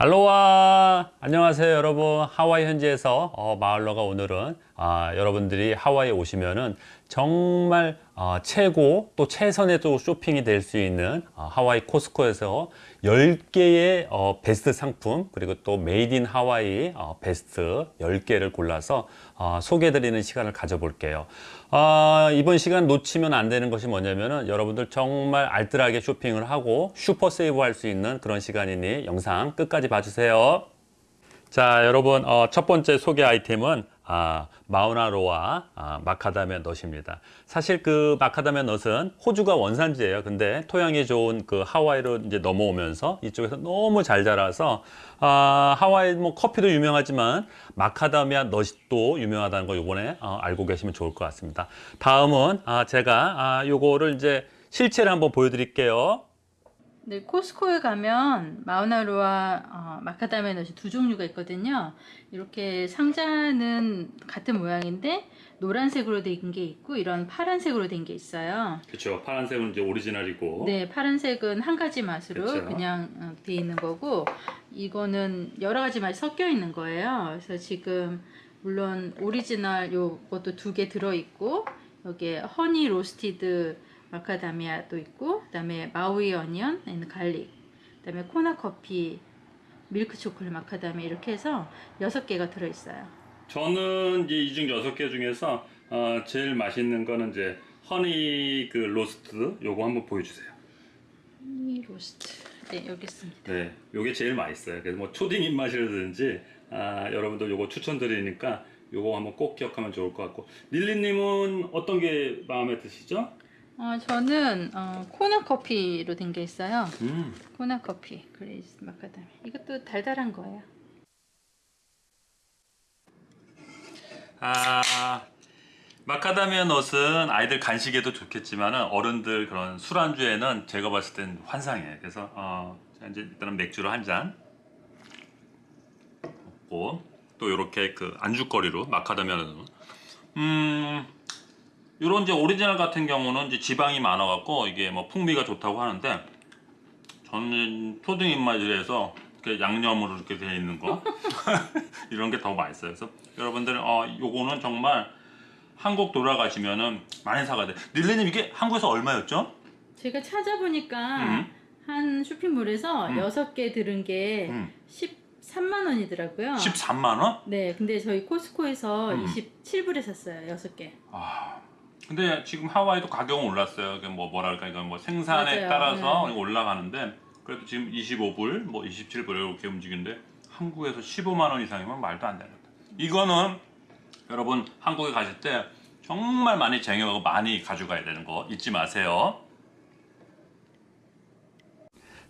할로와. 안녕하세요 여러분. 하와이 현지에서 어, 마을러가 오늘은 아, 여러분들이 하와이에 오시면은 정말 어, 최고 또 최선의 또 쇼핑이 될 수 있는 어, 하와이 코스코에서 10개의 어, 베스트 상품 그리고 또 made in Hawaii 어, 베스트 10개를 골라서 어, 소개해 드리는 시간을 가져볼게요. 어, 이번 시간 놓치면 안 되는 것이 뭐냐면은 여러분들 정말 알뜰하게 쇼핑을 하고 super save 할 수 있는 그런 시간이니 영상 끝까지 봐주세요. 자 여러분 어, 첫 번째 소개 아이템은 아, 마우나로와 아, 마카다미아 넛입니다. 사실 그 마카다미아 넛은 호주가 원산지예요. 근데 토양이 좋은 그 하와이로 이제 넘어오면서 이쪽에서 너무 잘 자라서 아, 하와이 뭐 커피도 유명하지만 마카다미아 넛도 유명하다는 거 요번에 어, 알고 계시면 좋을 것 같습니다. 다음은 아, 제가 아, 요거를 이제 실체를 한번 보여드릴게요. 네, 코스코에 가면 마우나로아 어, macadamia nut이 두 종류가 있거든요. 이렇게 상자는 같은 모양인데 노란색으로 된 게 있고 이런 파란색으로 된 게 있어요. 그렇죠. 파란색은 이제 오리지널이고. 네, 파란색은 한 가지 맛으로 그쵸. 그냥 어, 돼 있는 거고 이거는 여러 가지 맛이 섞여 있는 거예요. 그래서 지금 물론 오리지널 요것도 두 개 들어 있고 여기에 honey roasted 마카다미아도 있고 그 다음에 Maui onion and garlic 그 다음에 코나 커피 밀크 초콜릿 마카다미아 이렇게 해서 여섯 개가 들어 있어요. 저는 이제 이중 여섯 개 중에서 어, 제일 맛있는 거는 이제 honey 그 roast 요거 한번 보여주세요. honey roast 네 여기 있습니다. 네, 요게 제일 맛있어요. 그래서 뭐 초딩 입맛이라든지 아, 여러분들 요거 추천드리니까 요거 한번 꼭 기억하면 좋을 것 같고 릴리님은 어떤 게 마음에 드시죠? 어, 저는 어, 코나 커피로 된 게 있어요. 음, Kona coffee glazed macadamia 이것도 달달한 거예요. 아 macadamia nut은 아이들 간식에도 좋겠지만 어른들 그런 술안주에는 제가 봤을 땐 환상이에요. 그래서 어, 자, 이제 일단은 맥주로 한 잔. 먹고 또 이렇게 그 안주거리로 마카다미아는 음 이런 이제 오리지널 같은 경우는 이제 지방이 많아 갖고 이게 뭐 풍미가 좋다고 하는데 저는 초등 입맛이라서 이렇게 양념으로 이렇게 되어 있는 거 이런 게 더 맛있어요. 그래서 여러분들 어 요거는 정말 한국 돌아가시면은 많이 사가야 돼. 릴리님 이게 한국에서 얼마였죠? 제가 찾아보니까 음. 한 쇼핑몰에서 음. 여섯 개 들은 게 음. 13만 원이더라고요. 13만 원? 네, 근데 저희 코스코에서 음. 27불에 샀어요. 여섯 개. 아. 근데 지금 하와이도 가격은 올랐어요. 뭐 뭐랄까 이건 뭐 생산에 맞아요. 따라서 네. 올라가는데 그래도 지금 25불, 뭐 27불 이렇게 움직이는데 한국에서 15만 원 이상이면 말도 안 되는 거다. 이거는 여러분 한국에 가실 때 정말 많이 쟁여가고 많이 가져가야 되는 거 잊지 마세요.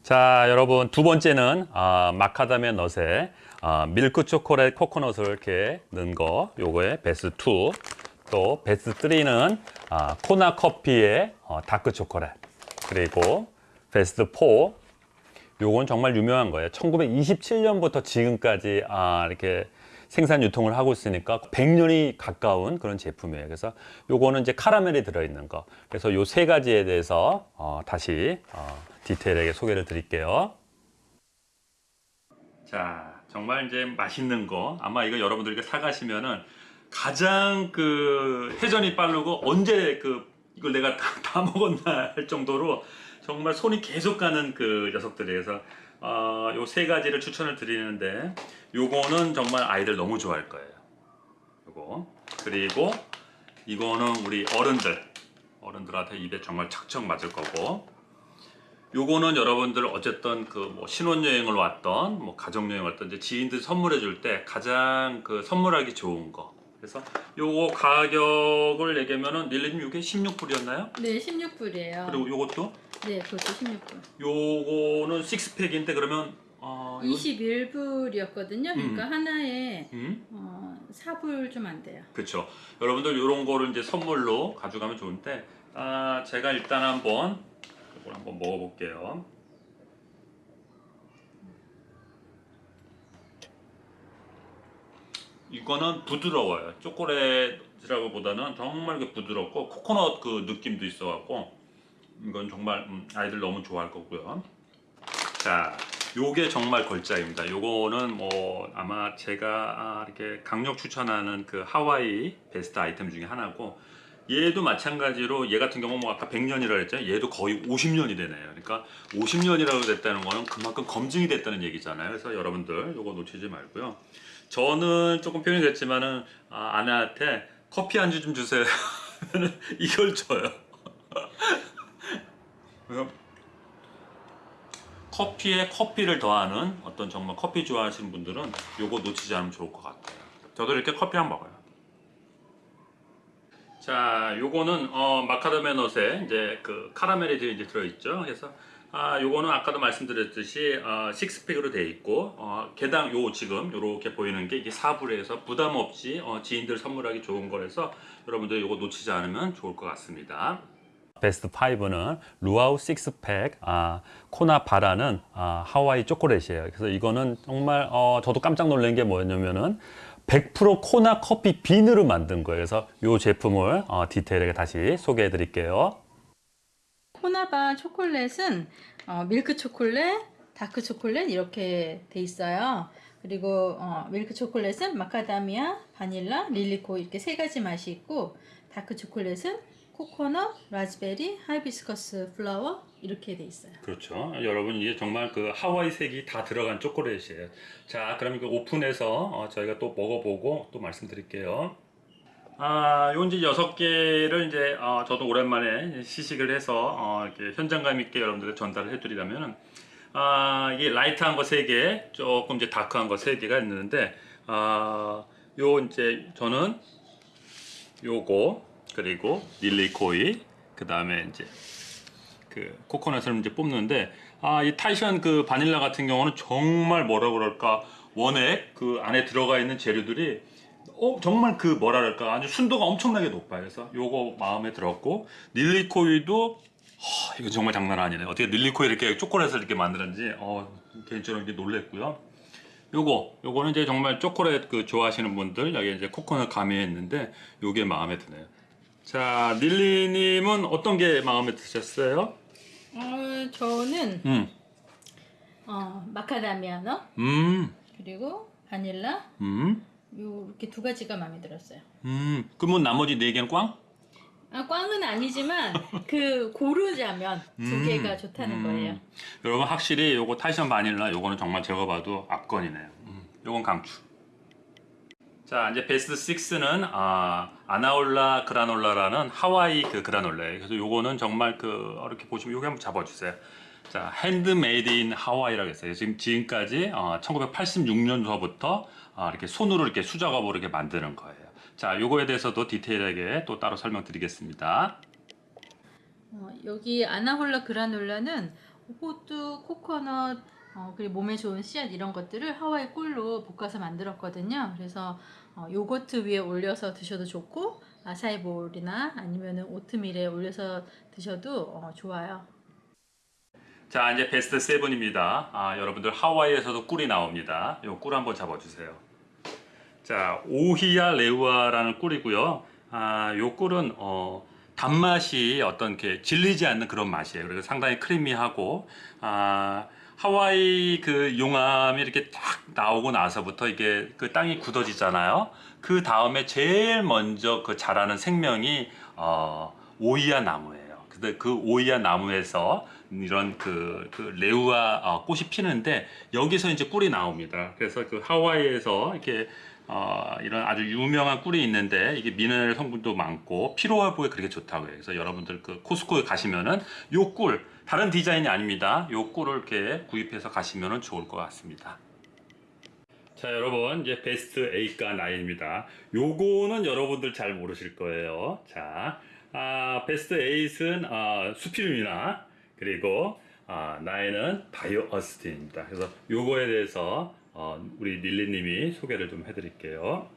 자 여러분 두 번째는 아, macadamia nut에 아, 밀크 초콜릿 코코넛을 이렇게 넣은 거 요거의 베스트 2 또 베스트 3는 아, 코나 커피의 어, dark chocolate. 그리고 베스트 4 요건 정말 유명한 거예요. 1927년부터 지금까지 아, 이렇게 생산 유통을 하고 있으니까 100년이 가까운 그런 제품이에요. 그래서 요거는 이제 카라멜이 들어있는 거. 그래서 요 세 가지에 대해서 어, 다시 어, 디테일하게 소개를 드릴게요. 자, 정말 이제 맛있는 거. 아마 이거 여러분들께 사가시면은 가장 그 회전이 빠르고 언제 그 이걸 내가 다, 다 먹었나 할 정도로 정말 손이 계속 가는 그 녀석들이에서 어, 요세 가지를 추천을 드리는데 요거는 정말 아이들 너무 좋아할 거예요. 요거. 그리고 이거는 우리 어른들. 어른들한테 입에 정말 척척 맞을 거고. 요거는 여러분들 어쨌든 그 뭐 신혼여행을 왔던 뭐 가족여행을 왔던 지인들 선물해 줄 때 가장 그 선물하기 좋은 거 그래서 요거 가격을 얘기하면은 릴리님 요게 16불이었나요? 네, 16불이에요. 그리고 요것도 네, 그것도 16불. 요거는 6팩인데 그러면 어 이거- 21불이었거든요. 그러니까 하나에 음? 어, 4불 좀 안 돼요. 그렇죠. 여러분들 이런 거를 이제 선물로 가져가면 좋은데 아 제가 일단 한번 이걸 한번 먹어볼게요. 이거는 부드러워요. 초콜릿이라고 보다는 정말 그 부드럽고 코코넛 그 느낌도 있어 갖고 이건 정말 음, 아이들 너무 좋아할 거고요. 자, 요게 정말 걸작입니다. 요거는 뭐 아마 제가 아, 이렇게 강력 추천하는 그 하와이 베스트 아이템 중에 하나고 얘도 마찬가지로 얘 같은 경우 뭐 아까 100년이라고 했잖아요. 얘도 거의 50년이 되네요. 그러니까 50년이라고 됐다는 거는 그만큼 검증이 됐다는 얘기잖아요. 그래서 여러분들 요거 놓치지 말고요. 저는 조금 표현이 됐지만은 아, 아내한테 커피 한 주 좀 주세요. 이걸 줘요. 커피에 커피를 더하는 어떤 정말 커피 좋아하시는 분들은 요거 놓치지 않으면 좋을 것 같아요. 저도 이렇게 커피 한번 먹어요. 자, 요거는 어, 마카다미아 넛에 이제 그 카라멜이 이제 들어있죠. 그래서 아, 요거는 아까도 말씀드렸듯이 어, 식스팩으로 되어 있고 어, 개당 요 지금 요렇게 보이는 게 이게 4불에서 부담 없이 어, 지인들 선물하기 좋은 거라서 여러분들 요거 놓치지 않으면 좋을 것 같습니다. 베스트 5는 루아우 식스팩 아, 코나 바라는 아, 하와이 초콜릿이에요. 그래서 이거는 정말 어, 저도 깜짝 놀란 게 뭐였냐면은 100% 코나 커피 bean으로 만든 거예요. 그래서 이 제품을 어, 디테일하게 다시 소개해 드릴게요. 코나바 초콜릿은 어, 밀크 초콜릿, dark chocolate 이렇게 돼 있어요. 그리고 어, 밀크 초콜릿은 마카다미아, 바닐라, lilikoi 이렇게 세 가지 맛이 있고 다크 초콜릿은 코코넛, 라즈베리, hibiscus flower 이렇게 돼 있어요. 그렇죠. 여러분 이게 정말 그 하와이 색이 다 들어간 초콜릿이에요. 자, 그럼 이거 오픈해서 어, 저희가 또 먹어보고 또 말씀드릴게요. 아, 요 이제 여섯 개를 이제 어, 저도 오랜만에 시식을 해서 어, 이렇게 현장감 있게 여러분들께 전달을 해드리려면은 아, 이게 light한 거 세 개, 조금 이제 dark한 거 세 개가 있는데 아, 요 이제 저는 요거 그리고 lilikoi 그 다음에 이제 그 코코넛을 이제 뽑는데 아 이 Tahitian 그 바닐라 같은 경우는 정말 뭐라 그럴까 원액 그 안에 들어가 있는 재료들이 어 정말 그 뭐라 그럴까 아주 순도가 엄청나게 높아요. 그래서 요거 마음에 들었고 lilikoi도 허, 이거 정말 장난 아니네. 어떻게 lilikoi 이렇게 초콜릿을 이렇게 만드는지 어 개인적으로 이렇게 놀랬고요. 요거 요거는 이제 정말 초콜릿 그 좋아하시는 분들 여기 이제 코코넛 가미했는데 요게 마음에 드네요. 자 릴리님은 어떤 게 마음에 드셨어요? 어, 저는 음, 어, macadamia nut 음, 그리고 바닐라 음, 이렇게 두 가지가 마음에 들었어요. 음. 그러면 나머지 네 개는 꽝? 아, 꽝은 아니지만 그 고르자면 두 음, 개가 좋다는 음. 거예요. 여러분 확실히 요거 Tahitian 바닐라 요거는 정말 제가 봐도 압권이네요. 음, 요건 강추. 자 이제 베스트 6는 아, 아나홀라 그라놀라라는 하와이 그 그라놀라예요. 그래서 요거는 정말 그 이렇게 보시면 요게 한번 잡아주세요. 자 handmade in Hawaii라고 했어요. 지금 지금까지 어, 1986년서부터 아, 이렇게 손으로 이렇게 수작업으로 이렇게 만드는 거예요. 자 요거에 대해서도 디테일하게 또 따로 설명드리겠습니다. 어, 여기 아나홀라 그라놀라는 호두, 코코넛, 어, 그리고 몸에 좋은 씨앗 이런 것들을 하와이 꿀로 볶아서 만들었거든요. 그래서 어, 요거트 위에 올려서 드셔도 좋고 아사이 볼이나 아니면 오트밀에 올려서 드셔도 어, 좋아요. 자 이제 베스트 7입니다. 아, 여러분들 하와이에서도 꿀이 나옵니다. 요 꿀 한번 잡아주세요. 자 오히야 레우아라는 꿀이고요. 아, 요 꿀은 어, 단맛이 어떤 게 질리지 않는 그런 맛이에요. 그래서 상당히 크리미하고 아, 하와이 그 용암이 이렇게 딱 나오고 나서부터 이게 그 땅이 굳어지잖아요 그 다음에 제일 먼저 그 자라는 생명이 어, 오이야 나무예요 근데 그 오이야 나무에서 이런 그, 그 레우아 어, 꽃이 피는데 여기서 이제 꿀이 나옵니다. 그래서 그 하와이에서 이렇게 어, 이런 아주 유명한 꿀이 있는데 이게 미네랄 성분도 많고 피로 회복에 그렇게 좋다고 해요. 그래서 여러분들 그 코스코에 가시면은 요 꿀 다른 디자인이 아닙니다. 요 꿀을 이렇게 구입해서 가시면은 좋을 것 같습니다. 자 여러분 이제 베스트 8과 9입니다 요거는 여러분들 잘 모르실 거예요 자 아, 베스트 8은 아, 수피lum이나 그리고 아, 9은 바이오 어스틴입니다 그래서 요거에 대해서 어, 우리 릴리님이 소개를 좀 해드릴게요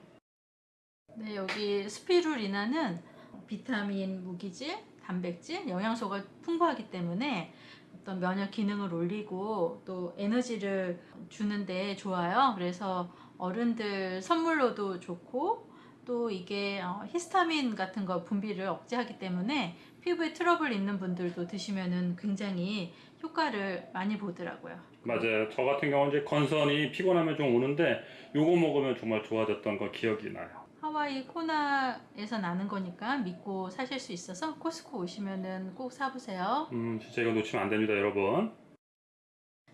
네, 여기 스피루리나는 비타민, 무기질, 단백질, 영양소가 풍부하기 때문에 어떤 면역 기능을 올리고 또 에너지를 주는데 좋아요. 그래서 어른들 선물로도 좋고 또 이게 어, 히스타민 같은 거 분비를 억제하기 때문에 피부에 트러블 있는 분들도 드시면은 굉장히 효과를 많이 보더라고요. 맞아요. 저 같은 경우는 이제 건선이 피곤하면 좀 오는데 요거 먹으면 정말 좋아졌던 거 기억이 나요. 하와이 코나에서 나는 거니까 믿고 사실 수 있어서 코스코 오시면은 꼭 사보세요. 음, 진짜 이거 놓치면 안 됩니다, 여러분.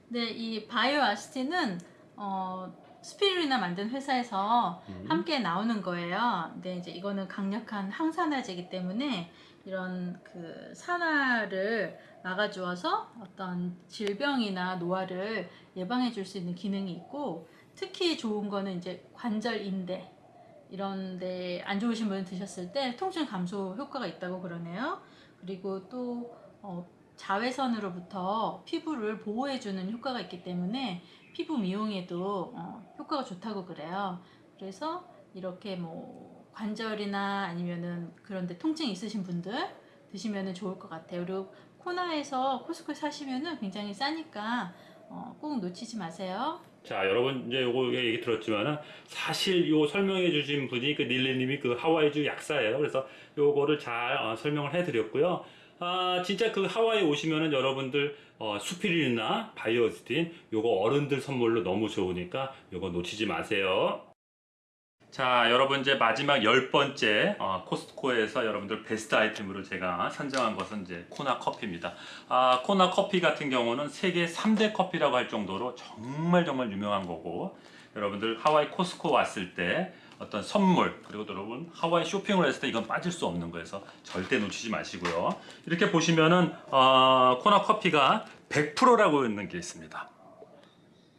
네, 이 바이오 아스틴은 어, 스피루리나 만든 회사에서 음. 함께 나오는 거예요. 근데 이제 이거는 강력한 항산화제이기 때문에 이런 그 산화를 막아주어서 어떤 질병이나 노화를 예방해 줄 수 있는 기능이 있고 특히 좋은 거는 이제 관절 인대 이런데 안 좋으신 분 드셨을 때 통증 감소 효과가 있다고 그러네요. 그리고 또 어, 자외선으로부터 피부를 보호해주는 효과가 있기 때문에 피부 미용에도 어, 효과가 좋다고 그래요. 그래서 이렇게 뭐 관절이나 아니면은 그런데 통증 있으신 분들 드시면은 좋을 것 같아요. 그리고 코나에서 코스코 사시면은 굉장히 싸니까 어, 꼭 놓치지 마세요. 자, 여러분 이제 요거 얘기 들었지만은 사실 요 설명해 주신 분이 그 닐레님이 그 하와이주 약사예요. 그래서 요거를 잘 어, 설명을 해 드렸고요. 아, 진짜 그 하와이 오시면은 여러분들 어, 수피릴이나 바이오스틴 요거 어른들 선물로 너무 좋으니까 요거 놓치지 마세요. 자, 여러분 이제 마지막 열 번째 어, 코스트코에서 여러분들 베스트 아이템으로 제가 선정한 것은 이제 코나 커피입니다. 아, 코나 커피 같은 경우는 세계 3대 커피라고 할 정도로 정말 정말 유명한 거고 여러분들 하와이 코스코 왔을 때 어떤 선물 그리고 또 여러분 하와이 쇼핑을 했을 때 이건 빠질 수 없는 거여서 절대 놓치지 마시고요. 이렇게 보시면은 어, 코나 커피가 100%라고 있는 게 있습니다.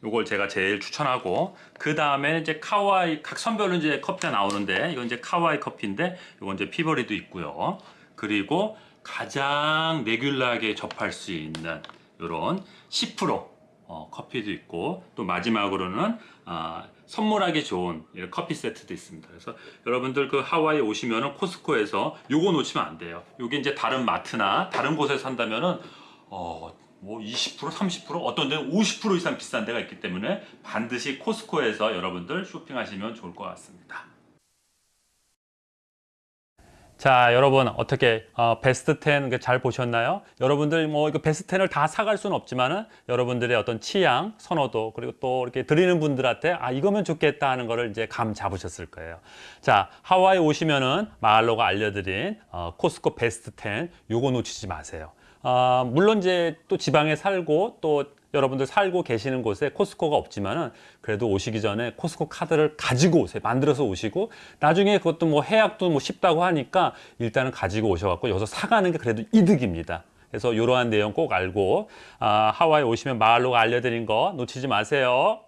요걸 제가 제일 추천하고 그 다음에 이제 카와이 각 선별로 이제 커피가 나오는데 이건 이제 카와이 커피인데 이건 이제 피버리도 있고요. 그리고 가장 레귤러하게 접할 수 있는 요런 10% 어, 커피도 있고 또 마지막으로는 아, 선물하기 좋은 커피 세트도 있습니다. 그래서 여러분들 그 하와이 오시면은 코스코에서 요거 놓치면 안 돼요. 요게 이제 다른 마트나 다른 곳에서 산다면은 어, 뭐 20% 30% 어떤 데는 50% 이상 비싼 데가 있기 때문에 반드시 코스코에서 여러분들 쇼핑하시면 좋을 것 같습니다. 자, 여러분 어떻게 어, 베스트 10잘 보셨나요? 여러분들 뭐 이거 베스트 10을 다 사갈 수는 없지만은 여러분들의 어떤 취향, 선호도 그리고 또 이렇게 드리는 분들한테 아 이거면 좋겠다 하는 거를 이제 감 잡으셨을 거예요. 자, 하와이 오시면은 마을로가 알려드린 어, 코스코 베스트 10 요거 놓치지 마세요. 아, 물론 이제 또 지방에 살고 또 여러분들 살고 계시는 곳에 코스코가 없지만 은 그래도 오시기 전에 코스코 카드를 가지고 오세요. 만들어서 오시고 나중에 그것도 뭐 해약도 뭐 쉽다고 하니까 일단은 가지고 오셔갖고 여기서 사가는 게 그래도 이득입니다. 그래서 이러한 내용 꼭 알고 아, 하와이 오시면 마을로가 알려드린 거 놓치지 마세요.